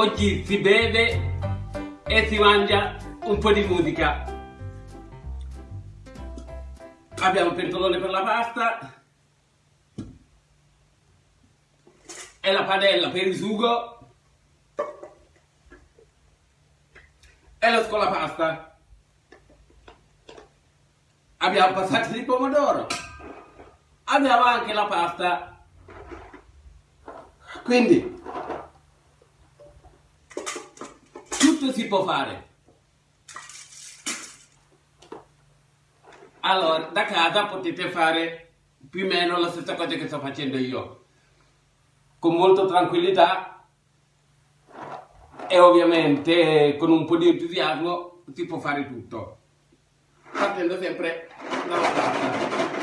oggi si beve e si mangia un po' di musica. Abbiamo il pentolone per la pasta e la padella per il sugo e lo scolapasta. Abbiamo passato di pomodoro. Abbiamo anche la pasta. Quindi tutto si può fare. Allora, da casa potete fare più o meno la stessa cosa che sto facendo io. Con molta tranquillità e ovviamente con un po' di entusiasmo si può fare tutto. Partendo sempre dalla pasta.